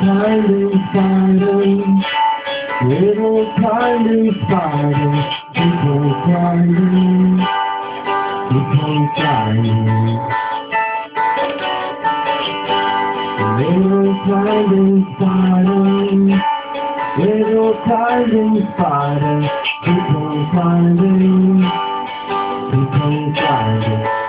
Tiny spider, little tiny spider, keep on climbing, keep on climbing. Little tiny spider, little tiny spider, keep on climbing, keep on climbing.